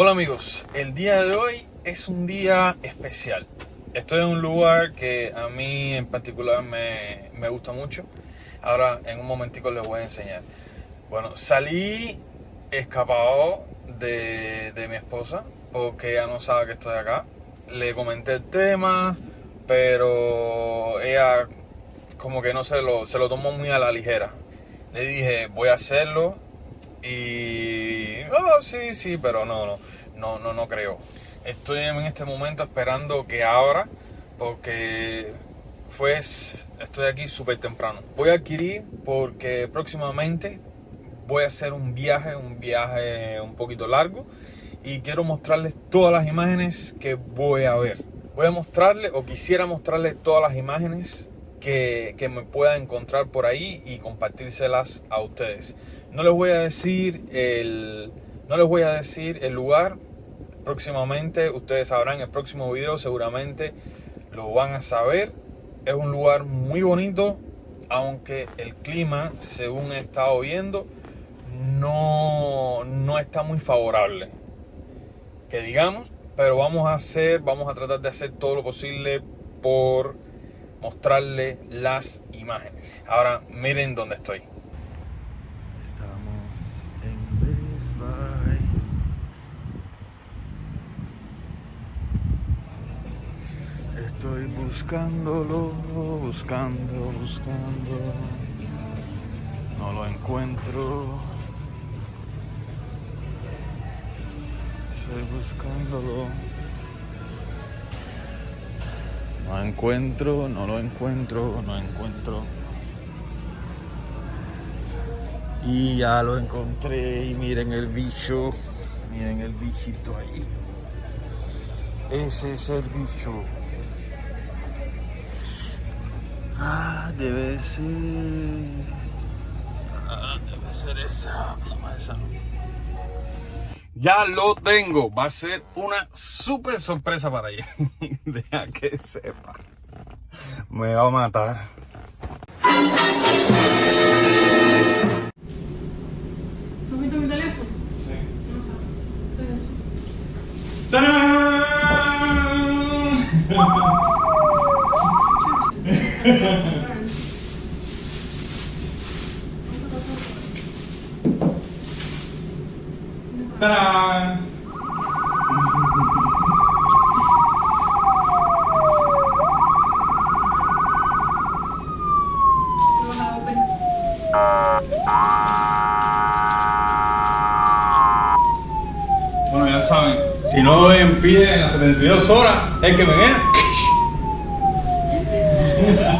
Hola amigos, el día de hoy es un día especial. Estoy en un lugar que a mí en particular me, me gusta mucho. Ahora en un momentico les voy a enseñar. Bueno, salí escapado de, de mi esposa porque ella no sabe que estoy acá. Le comenté el tema, pero ella como que no se lo, se lo tomó muy a la ligera. Le dije, voy a hacerlo y... Oh, sí, sí, pero no, no, no, no, no creo. Estoy en este momento esperando que abra porque pues estoy aquí súper temprano. Voy a adquirir porque próximamente voy a hacer un viaje, un viaje un poquito largo y quiero mostrarles todas las imágenes que voy a ver. Voy a mostrarles o quisiera mostrarles todas las imágenes que, que me pueda encontrar por ahí y compartírselas a ustedes. No les voy a decir el, no les voy a decir el lugar. Próximamente ustedes sabrán el próximo video seguramente lo van a saber. Es un lugar muy bonito, aunque el clima, según he estado viendo, no, no está muy favorable. Que digamos, pero vamos a hacer, vamos a tratar de hacer todo lo posible por mostrarle las imágenes. Ahora miren dónde estoy. Estamos en Best Buy. Estoy buscándolo, buscando, buscando. No lo encuentro. Estoy buscándolo. No encuentro, no lo encuentro, no encuentro. Y ya lo encontré y miren el bicho, miren el bichito ahí. Ese es el bicho. Ah, debe ser... Ah, debe ser esa. No, esa. Ya lo tengo. Va a ser una súper sorpresa para ella. Deja que sepa. Me va a matar. ¿No viste mi teléfono? Sí. La ¡Tarán! Bueno, ya saben, si no impiden las 72 horas, es que me viene.